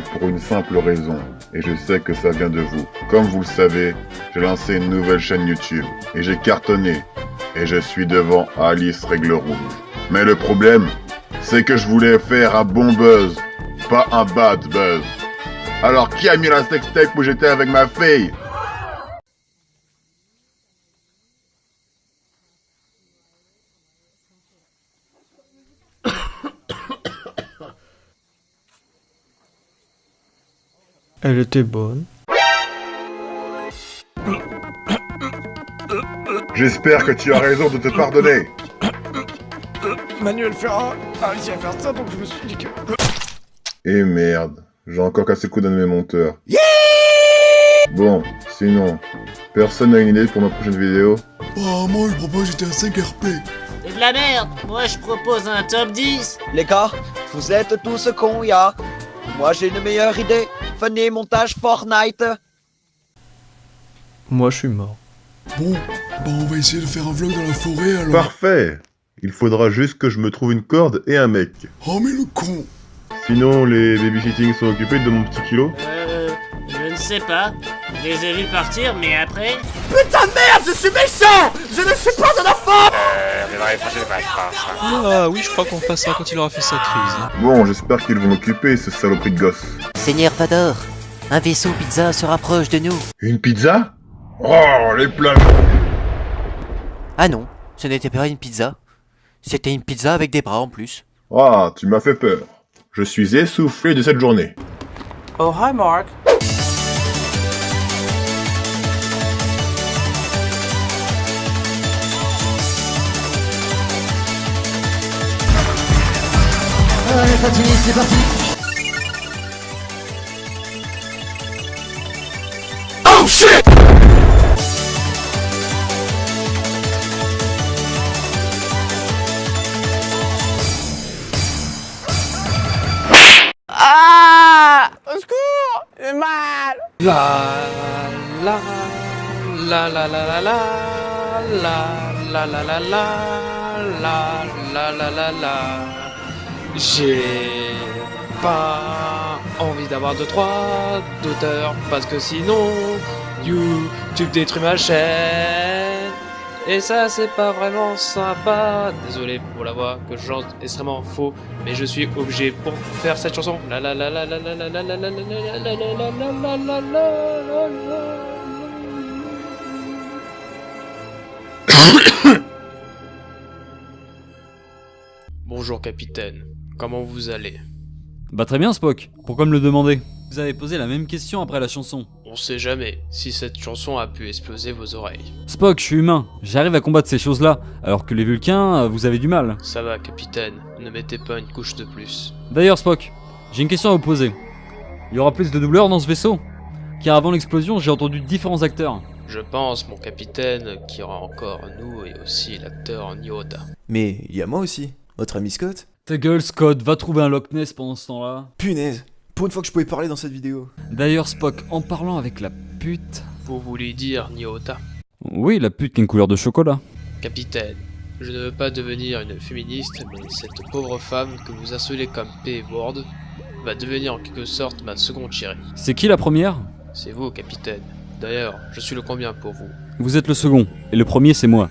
pour une simple raison, et je sais que ça vient de vous. Comme vous le savez, j'ai lancé une nouvelle chaîne YouTube, et j'ai cartonné, et je suis devant Alice Règle Rouge. Mais le problème, c'est que je voulais faire un bon buzz, pas un bad buzz. Alors qui a mis la sextape où j'étais avec ma fille? Elle était bonne. J'espère que tu as raison de te pardonner. Manuel Ferrat a réussi à faire ça, donc je me suis dit que... Et Eh merde, j'ai encore cassé le coup d'un de mes monteurs. bon, sinon, personne n'a une idée pour ma prochaine vidéo Oh, moi je propose j'étais à 5 RP. C'est de la merde Moi je propose un top 10 Les gars, vous êtes tous cons, ya. Moi j'ai une meilleure idée. Venez montage Fortnite. Moi, je suis mort. Bon, bah on va essayer de faire un vlog dans la forêt alors. Parfait Il faudra juste que je me trouve une corde et un mec. Oh mais le con Sinon, les babysitting sont occupés de mon petit kilo Euh... Je ne sais pas. Je les ai vus partir, mais après... Ah oui, je crois qu'on ça quand il aura fait sa crise. Bon, j'espère qu'ils vont m'occuper, ce saloperie de gosse. Seigneur Vador, un vaisseau pizza se rapproche de nous. Une pizza? Oh, les plats Ah non, ce n'était pas une pizza. C'était une pizza avec des bras en plus. Ah, tu m'as fait peur. Je suis essoufflé de cette journée. Oh, hi, Mark. La la la la la la la la la la la la la la la la la J'ai pas envie d'avoir de trois d'auteurs parce que sinon YouTube détruit ma chaîne et ça c'est pas vraiment sympa Désolé pour la voix que je chante extrêmement faux Mais je suis obligé pour faire cette chanson la la la la la la la la la la la la la la Bonjour capitaine, comment vous allez Bah très bien Spock, pourquoi me le demander Vous avez posé la même question après la chanson. On sait jamais si cette chanson a pu exploser vos oreilles. Spock, je suis humain, j'arrive à combattre ces choses-là, alors que les Vulcains, euh, vous avez du mal. Ça va capitaine, ne mettez pas une couche de plus. D'ailleurs Spock, j'ai une question à vous poser. Il y aura plus de doubleurs dans ce vaisseau? Car avant l'explosion, j'ai entendu différents acteurs. Je pense, mon capitaine, qu'il y aura encore nous et aussi l'acteur Nyota. Mais il y a moi aussi, votre ami Scott. Ta gueule Scott, va trouver un Loch Ness pendant ce temps-là. Punaise, pour une fois que je pouvais parler dans cette vidéo. D'ailleurs Spock, en parlant avec la pute... Vous voulez dire Nyota? Oui, la pute qui a une couleur de chocolat. Capitaine, je ne veux pas devenir une féministe, mais cette pauvre femme que vous insolez comme P-Word va devenir en quelque sorte ma seconde chérie. C'est qui la première? C'est vous, capitaine. D'ailleurs, je suis le combien pour vous? Vous êtes le second, et le premier c'est moi.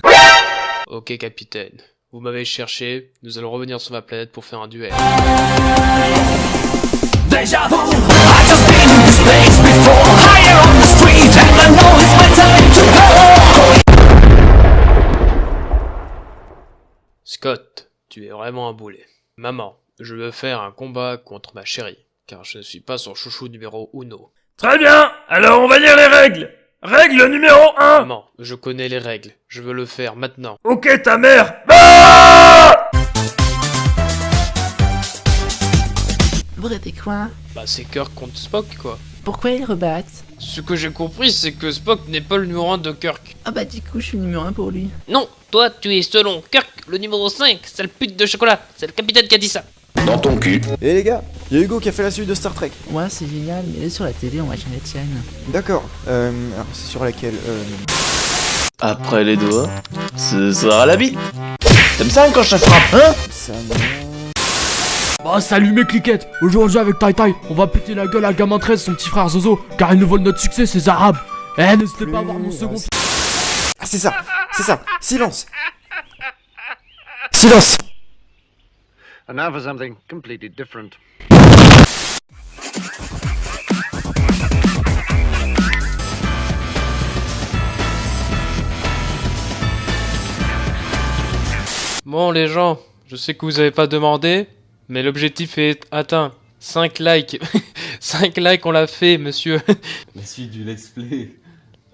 Ok, capitaine. Vous m'avez cherché, nous allons revenir sur ma planète pour faire un duel. Scott, tu es vraiment un boulet. Maman, je veux faire un combat contre ma chérie, car je ne suis pas son chouchou numéro uno. Très bien Alors on va lire les règles Règle numéro 1 Maman, je connais les règles, je veux le faire maintenant. Ok ta mère Vous êtes quoi Bah c'est Kirk contre Spock quoi. Pourquoi ils rebattent? Ce que j'ai compris, c'est que Spock n'est pas le numéro 1 de Kirk. Ah bah du coup, je suis le numéro 1 pour lui. Non, toi tu es selon Kirk, le numéro 5, sale pute de chocolat. C'est le capitaine qui a dit ça. Dans ton cul. Et les gars, il y a Hugo qui a fait la suite de Star Trek. Ouais, c'est génial, mais sur la télé, on va changer de chaîne. D'accord. Euh, alors c'est sur laquelle euh... Après les doigts, ce sera la bite. T'aimes ça quand je te frappe, hein? Ça me... Bah salut mes cliquettes Aujourd'hui avec Tai Tai, on va péter la gueule à Gamin 13, son petit frère Zozo, car ils nous volent notre succès, ces arabes Eh, n'hésitez pas à voir mon second... Ah, c'est ça, c'est ça. Silence. Silence. And now for something completely different. Bon les gens, je sais que vous avez pas demandé, mais l'objectif est atteint. 5 likes. 5 likes on l'a fait monsieur. La suite du let's play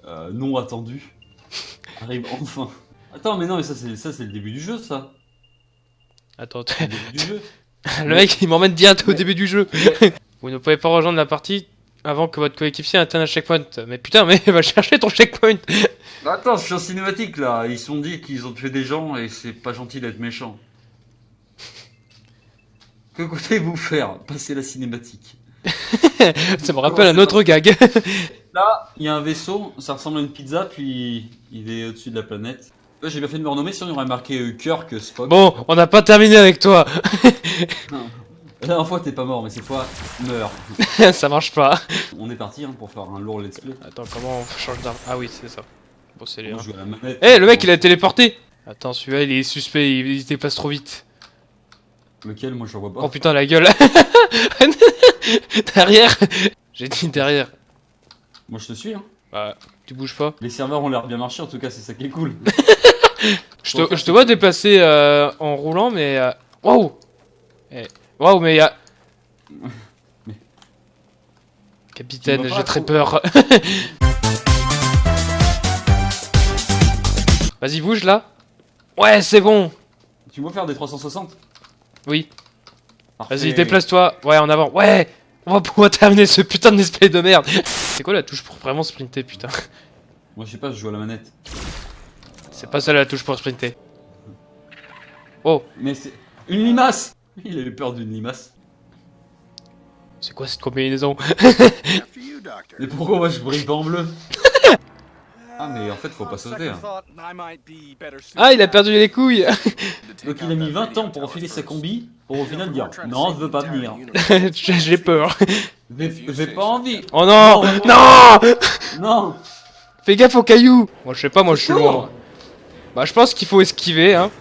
euh, non attendu arrive enfin. Attends, mais non, mais ça c'est ça c'est le début du jeu, ça. Attends, le début du jeu. le mec il m'emmène direct au début du jeu. vous ne pouvez pas rejoindre la partie avant que votre coéquipier atteigne un checkpoint. Mais putain, mais va chercher ton checkpoint. Bah, attends, je suis en cinématique là. Ils sont dit qu'ils ont tué des gens et c'est pas gentil d'être méchant. Que comptez-vous faire? Passer la cinématique. Ça me rappelle un autre gag. Là, il y a un vaisseau, ça ressemble à une pizza, puis il est au-dessus de la planète. J'ai bien fait de me renommer, sinon il y aurait marqué euh, Kirk Spock. Bon, on n'a pas terminé avec toi. Non. La dernière fois, t'es pas mort, mais cette fois, meurs. Ça marche pas. On est parti hein, pour faire un lourd let's play. Attends, comment on change d'arme? Ah oui, c'est ça. Bon, c'est manette. Eh, le mec il a téléporté. Attends, celui-là il est suspect, il, il dépasse trop vite. Lequel Moi, je le vois pas. Oh putain, la gueule. derrière. J'ai dit derrière. Moi, je te suis. Hein. Bah, tu bouges pas. Les serveurs ont l'air bien marché, en tout cas, c'est ça qui est cool. Je te, je te vois déplacer euh, en roulant, mais. euh, Waouh Eh, Waouh, mais y'a. Mais- Capitaine, j'ai très peur. Vas-y, bouge là. Ouais, c'est bon. tu veux faire des 360 Oui. Vas-y, déplace-toi. Ouais, en avant. Ouais On va pouvoir terminer ce putain de display de merde. C'est quoi la touche pour vraiment sprinter, putain Moi, je sais pas, je joue à la manette. C'est pas ça la touche pour sprinter. Oh, Mais c'est. Une limace Il a eu peur d'une limace. c'est quoi cette combinaison Mais pourquoi moi je brille pas en bleu? Ah, mais en fait, faut pas sauter. Hein. Ah, il a perdu les couilles Donc, il a mis 20 ans pour enfiler sa combi, pour au final dire Non, je veux pas venir. J'ai peur. J'ai pas envie. Oh non Non, Non Non Fais gaffe aux cailloux Moi je sais pas, moi je suis loin. lourd. Bah je pense qu'il faut esquiver hein.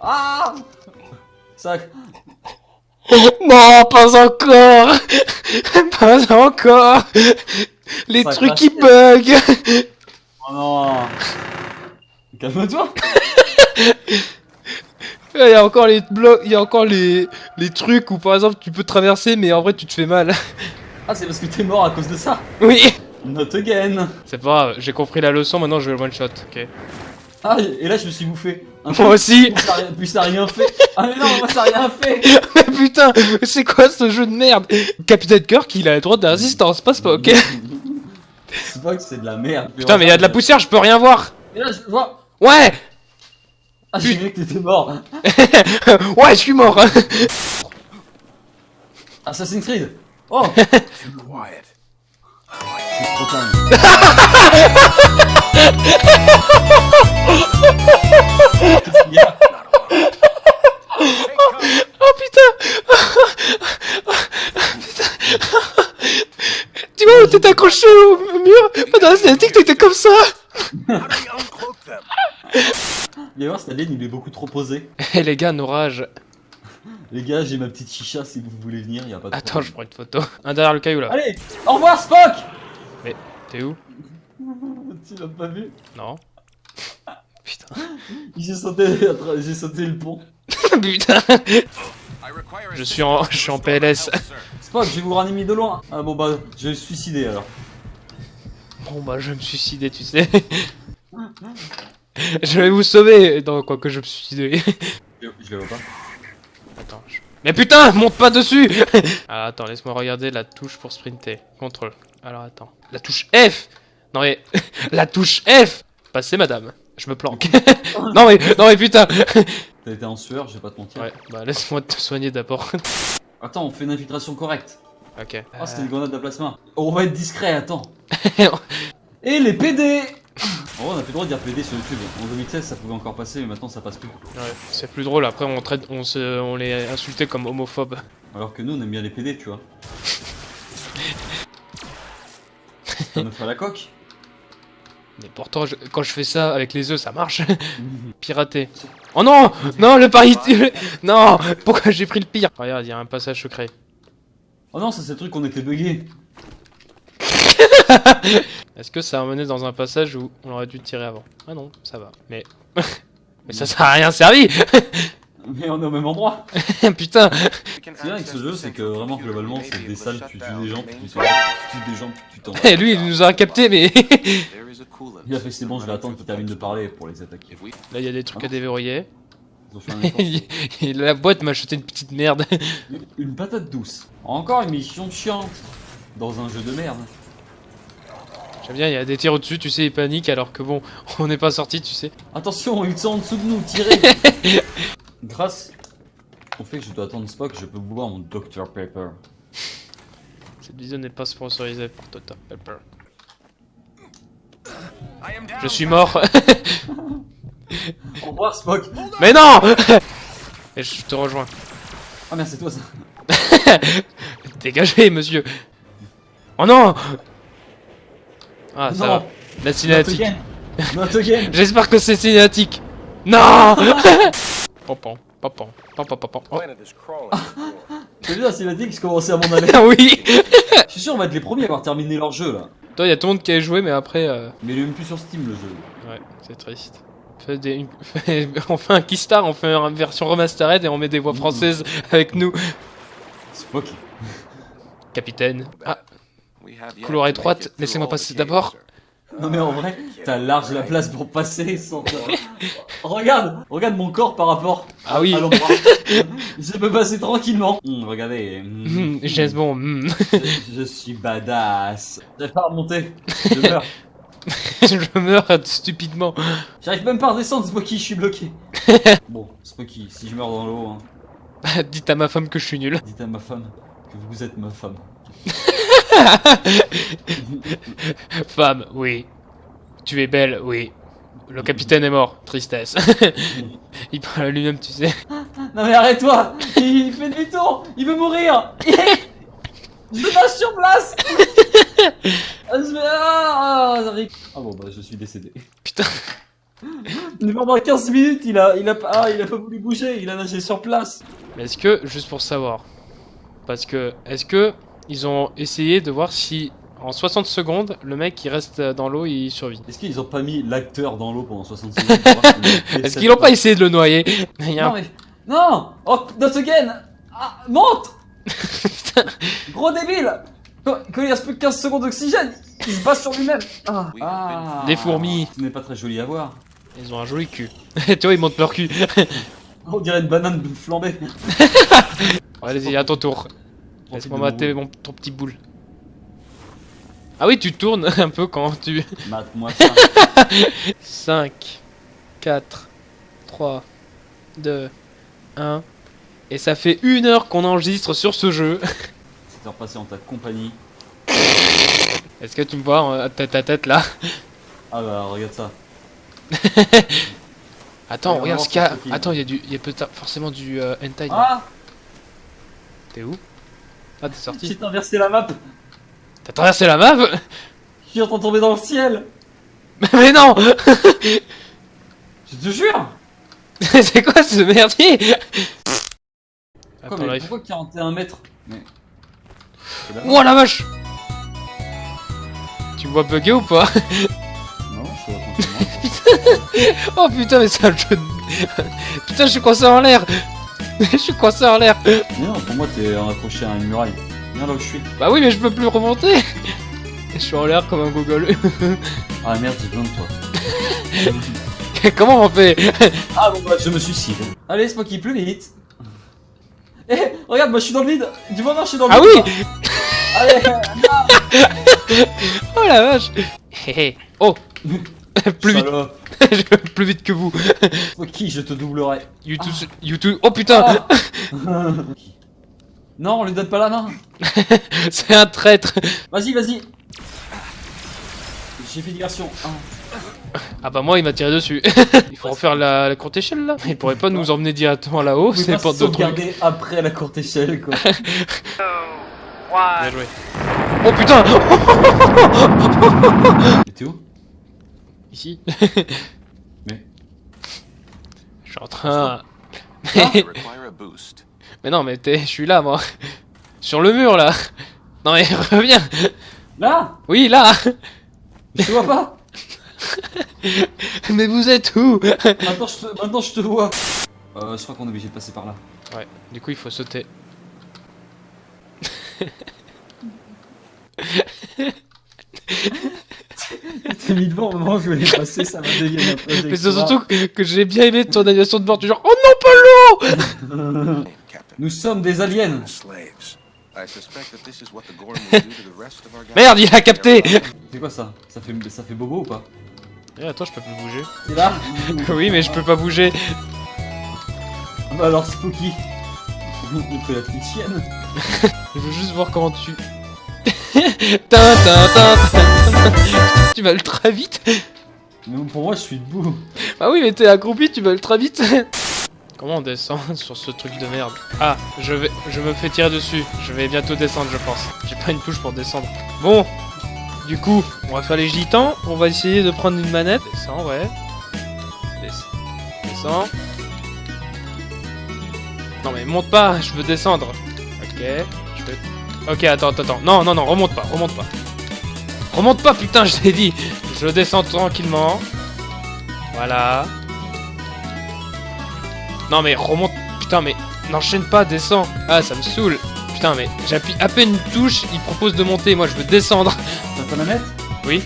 Ah Ça. Non, pas encore Pas encore Les Ça trucs qui bug Oh non. Calme-toi. Il y a encore les blocs, il y a encore les, les trucs où par exemple tu peux traverser mais en vrai tu te fais mal. Ah, c'est parce que t'es mort à cause de ça. Oui. Not again. C'est pas grave, j'ai compris la leçon, maintenant je vais le one shot, ok. Ah, et là je me suis bouffé. Un Moi aussi. Puis ça, a rien- puis ça a rien fait. Ah, mais non, moi ça a rien fait. Mais putain, c'est quoi ce jeu de merde? Capitaine Kirk il a le droit de résistance, passe pas, ok C'est pas que c'est de la merde. Putain mais il y a de la poussière, je peux rien voir Et là, je vois. Ouais Ah, j'ai vu que t'étais mort. Ouais, je suis mort Assassin's Creed Oh C'est trop calme. Qu'est-ce qu'il y a Oh putain Tu vois, t'es accroché au mur Dans la cinématique, t'étais comme ça Viens voir, cette alien il est beaucoup trop posé. Eh les gars, nos rages Les gars, j'ai ma petite chicha si vous voulez venir, y a pas de Attends, je prends une photo. Un derrière le caillou là. Allez, au revoir Spock T'es où? Tu l'as pas vu? Non. Putain. J'ai sauté, à tra- j'ai sauté le pont. Putain Je suis en, je suis en PLS. Je vais vous ranimer de loin. Ah bon bah, je vais me suicider alors. Bon bah je vais me suicider, tu sais. je vais vous sauver. Non, quoi que je me suicider. Je, je le vois pas. Attends. je- Mais putain, monte pas dessus Ah attends, laisse-moi regarder la touche pour sprinter. Contrôle. Alors attends. La touche F Non mais... la touche F Passez madame. Je me planque. non mais... Non mais putain T'as été en sueur, je vais pas te mentir. Ouais, bah laisse-moi te soigner d'abord. Attends, on fait une infiltration correcte. ok. Oh, c'était une grenade à plasma. Oh, on va être discret, attends. Et les PD En vrai, on a plus le droit de dire PD sur YouTube. En 2016, ça pouvait encore passer, mais maintenant ça passe plus. Ouais, c'est plus drôle, après on, traite, on, se, on les insultait comme homophobes. Alors que nous, on aime bien les PD, tu vois. Ça me fait la coque. Mais pourtant, je- quand je fais ça avec les œufs, ça marche. Piraté. Oh non Non, le pari... non Pourquoi j'ai pris le pire? Regarde, il y a un passage secret. Oh non, ça c'est le truc qu'on était bugué. Est-ce que ça a mené dans un passage où on aurait dû tirer avant? Ah non, ça va. Mais... Mais ça, ça a rien servi Mais on est au même endroit. Putain C'est bien avec ce jeu, c'est que vraiment globalement c'est des salles, tu tues des gens, puis tu tues des gens, puis tu t'en Eh, lui, il nous a capté, mais... Il a fait c'est bon, je vais attendre qu'il termine de parler pour les attaquer. Là, il y a des trucs à déverrouiller. Ils ont fait un effort. Et la boîte m'a acheté une petite merde. Une patate douce. Encore une mission chiante dans un jeu de merde. J'aime bien, il y a des tirs au-dessus, tu sais, ils paniquent alors que bon, on n'est pas sorti, tu sais. Attention, ils sont en dessous de nous, tirez Grâce au fait que je dois attendre Spock, je peux boire mon Dr Pepper. Cette vidéo n'est pas sponsorisée par Dr Pepper. Je suis mort. Au revoir Spock Mais non Et je te rejoins. Ah merde, c'est toi ça. Dégagez, monsieur. Oh non Ah, ça Non. va. La cinématique. J'espère que c'est cinématique. Non Pompon, pompon, pompon, pompon. Oh. T'as vu la cinématique, je commençais à m'en aller. Ah oui Je suis sûr, on va être les premiers à avoir terminé leur jeu là. Toi, il y a tout le monde qui a joué, mais après... euh, Mais il est même plus sur Steam le jeu. Ouais, c'est triste. Fait des- on fait un Keystar, on fait une version remastered et on met des voix françaises avec nous. Spock. Capitaine. Ah. Couloir étroite, laissez-moi passer d'abord. Non mais en vrai, t'as large la place pour passer sans... regarde Regarde mon corps par rapport Ah oui. à l'endroit. je peux passer tranquillement. Hum, regardez. James Bond. hum. je, je suis badass. J'arrive pas à remonter. Je meurs. Je meurs stupidement. J'arrive même pas à redescendre, Spocky, je suis bloqué. bon, Spocky, si je meurs dans l'eau, hein, Dites à ma femme que je suis nul. dites à ma femme que vous êtes ma femme. Femme, oui. Tu es belle, oui. Le capitaine est mort. Tristesse. Il parle à lui-même, tu sais. Non mais arrête-toi Il fait demi-tour Il veut mourir Je lâche sur place Ah, je vais... Ah. Ah bon bah je suis décédé. Putain. Mais pendant 15 minutes il a, il a, pas- ah, il a pas voulu bouger, il a nagé sur place. Mais est-ce que, juste pour savoir, parce que, est-ce que ils ont essayé de voir si, en 60 secondes, le mec qui reste dans l'eau, il survit Est-ce qu'ils ont pas mis l'acteur dans l'eau pendant 60 secondes pour voir s'il Est-ce qu'ils l'ont pas essayé de le noyer Il Non mais... Non Oh, not again ah, Monte Gros débile Quand quand il reste plus que 15 secondes d'oxygène, il se bat sur lui-même ah. Ah. Des fourmis. Ce n'est pas très joli à voir. Ils ont un joli cul. tu vois, ils montent leur cul. On dirait une banane flambée. Allez-y, à ton tour. Profite Laisse-moi de mater mon, ton petit boule. Ah oui, tu tournes un peu quand tu... Mate-moi ça. 5, 4, 3, 2, 1. Et ça fait une heure qu'on enregistre sur ce jeu. C'est heure passée en ta compagnie. Est-ce que tu me vois euh, tête à tête là? Ah bah regarde ça. Attends, regarde ce qu'il y a. Attends, il y a, du... y a peut-être forcément du euh, hentai. Ah T'es où? Ah, t'es J'ai sorti. inversé la map. T'as traversé la map? Je suis en train de tomber dans le ciel. Mais non Je te jure. C'est quoi ce merdier? Quoi, mais pourquoi 41 mètres? Mais... C'est la Oh vache! Tu me vois bugger ou pas? Non, je suis tranquillement. Oh putain, mais c'est un jeu de... Putain, je suis coincé en l'air. Je suis coincé en l'air. Mais non, pour moi t'es accroché à une muraille. Viens là où je suis. Bah oui, mais je peux plus remonter Je suis en l'air comme un gogol. Ah merde, j'ai besoin de toi. Comment on fait? Ah bon bah je me suicide. Allez, c'est moi qui plus vite. Eh, regarde, moi je suis dans le vide. Du moment je suis dans le Ah vide. oui Allez, Oh la vache Hé hé. Oh Plus vite Salope. Plus vite que vous qui je te doublerai. YouTube, YouTube... Oh putain Ah. Non, on lui donne pas la main. C'est un traître Vas-y, vas-y. J'ai fait diversion. Ah. Ah bah moi il m'a tiré dessus. il faut refaire la, la courte échelle là. Il pourrait pas nous emmener directement là-haut, c'est pas de trucs. après la courte échelle, quoi. Bien joué. Oh putain Mais t'es où? Ici. Mais Je suis en train... Mais... mais non mais t'es... Je suis là moi. Sur le mur là. Non mais reviens. Là? Oui là. Je te vois pas? Mais vous êtes où? Maintenant je te, maintenant, je te vois. Euh, je crois qu'on est obligé de passer par là. Ouais, du coup il faut sauter. T'es mis devant au moment où je voulais passer, ça m'a dévié ma trajectoire. Mais c'est surtout que, que j'ai bien aimé ton animation de bord du genre Oh non pas l'eau Nous sommes des aliens. Merde il a capté C'est quoi ça? Ça fait, ça fait bobo ou pas? Eh, Attends je peux plus bouger. T'es là? Oui mais je peux pas bouger. Ah Bah alors Spooky. On fait la petite chienne. Je veux juste voir comment tu... tu vas ultra vite Mais pour moi je suis debout. Ah oui mais t'es accroupi tu vas ultra vite Comment on descend sur ce truc de merde Ah, je vais, je me fais tirer dessus. Je vais bientôt descendre, je pense. J'ai pas une touche pour descendre. Bon, du coup, on va faire les gitans. On va essayer de prendre une manette. Descends, ouais. Des- Descends. Non mais monte pas, je veux descendre. Ok, je vais... Ok, attends, attends, attends. Non, non, non, remonte pas, remonte pas. Remonte pas, putain, je t'ai dit. Je descends tranquillement. Voilà. Non mais remonte... Putain mais... N'enchaîne pas, descends. Ah, ça me saoule. Putain mais j'appuie à peine une touche, il propose de monter, moi je veux descendre. T'as ta manette? Oui.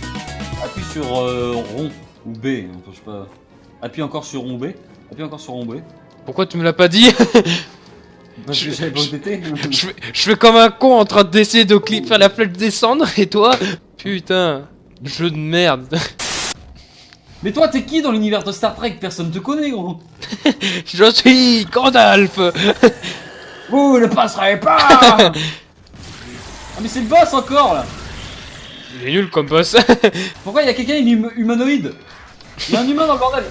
Appuie sur euh, rond ou B. Enfin, je sais pas. Appuie encore sur rond B. Appuie encore sur rond B. Pourquoi tu me l'as pas dit? Parce que ODT. je, fais, je fais comme un con en train d'essayer de cli- faire la flèche descendre et toi? Putain, jeu de merde. Mais toi, t'es qui dans l'univers de Star Trek? Personne te connaît, gros. Je suis Gandalf. Vous ne passerez pas Ah, mais c'est le boss encore là Il est nul comme boss. Pourquoi il y a quelqu'un, il est hum- humanoïde? Il y a un humain dans le bordel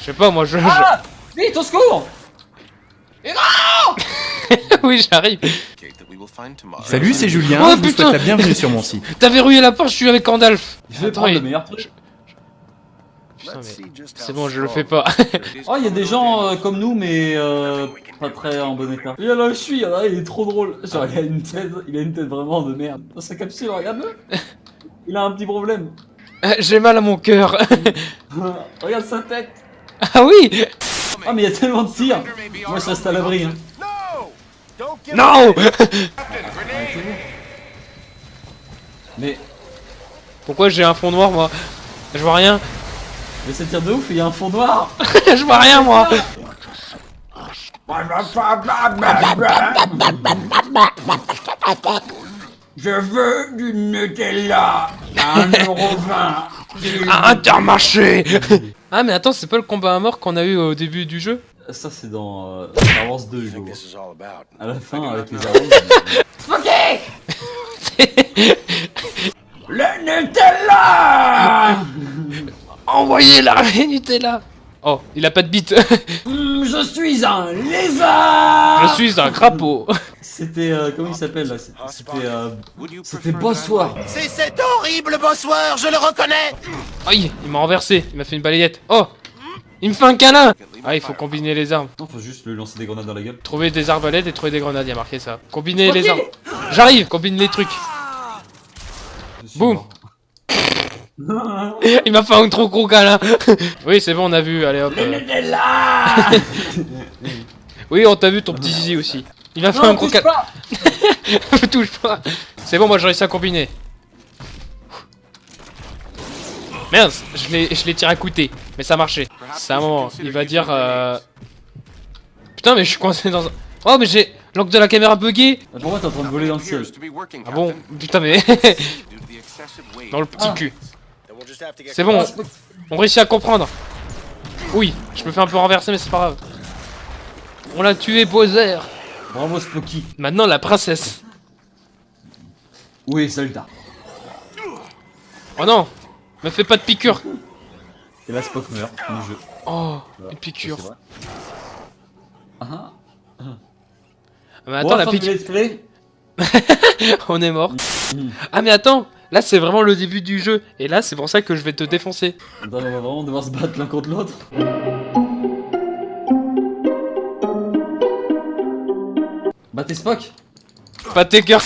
Je sais pas, moi je. Ah Vite, au secours Et non oui, j'arrive. Salut, c'est Julien, Oh, je vous putain. souhaite la bienvenue sur mon site. T'as verrouillé la porte, je suis avec Gandalf. Je vais Attends, prendre il- le meilleur truc. Putain, mais c'est bon, je le fais pas. Oh, il y a des gens euh, comme nous, mais euh, pas très en bon état. Il y en a, je suis, il y en a, il est trop drôle. Genre, il a une tête, il a une tête vraiment de merde. Dans sa capsule, regarde-le. Il a un petit problème. J'ai mal à mon cœur. regarde sa tête. ah oui Ah, mais il y a tellement de tirs. Moi, je reste à l'abri. Hein. Non Mais, Pourquoi j'ai un fond noir moi? Je vois rien. Mais ça tire de ouf, il y a un fond noir. je vois rien moi. Je veux du Nutella à 1,20€. À Intermarché Ah mais attends, c'est pas le combat à mort qu'on a eu au début du jeu? Ça, c'est dans euh, Star Wars 2, Hugo. À la fin, avec les arènes. Le Nutella Envoyez la Nutella Oh, il a pas de bite Hmm, Je suis un lézard Je suis un crapaud C'était, euh, comment il s'appelle là? C'était, euh, c'était Bossoir. C'est cet horrible bossoir, je le reconnais Aïe, il m'a renversé, il m'a fait une balayette Oh Il me fait un câlin Ah, il faut combiner les armes. Non, faut juste lui lancer des grenades dans la gueule. Trouver des arbalètes et trouver des grenades, il y a marqué ça. Combiner les armes. J'arrive, combine les trucs. Suis Boum. Il m'a fait un trop gros câlin Oui, c'est bon, on a vu, allez hop. Le euh. Nutella Oui, on t'a vu ton petit zizi aussi. Il m'a fait Non, un gros touche câlin. touche pas C'est bon, moi j'ai réussi à combiner. Merde, je l'ai je l'ai tiré à côté, mais ça marchait. C'est un moment, il va dire... Euh... Putain, mais je suis coincé dans un... Oh, mais j'ai l'angle de la caméra bugué Pourquoi t'es en train de voler dans le ciel Ah bon Putain, mais... dans le petit Ah. cul. C'est bon, Ah, on réussit à comprendre. Oui, je me fais un peu renverser, mais c'est pas grave. On l'a tué, Bowser. Bravo Spocky. Maintenant, la princesse. Oui, Zelda? Oh non Me fais pas de piqûre Et là, Spock meurt du jeu. Oh, Voilà, une piqûre. vrai. Ah ah. Mais attends, la piqûre. On est mort. Mm. Ah, mais attends, là c'est vraiment le début du jeu. Et là, c'est pour ça que je vais te défoncer. Attends, on va vraiment devoir se battre l'un contre l'autre. Battez Spock Pas tes cœurs.